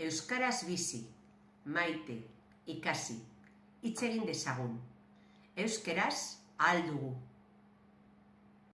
Euskaraz bizi, maite, ikasi, hitz egin dezagun. Euskaraz ahal dugu.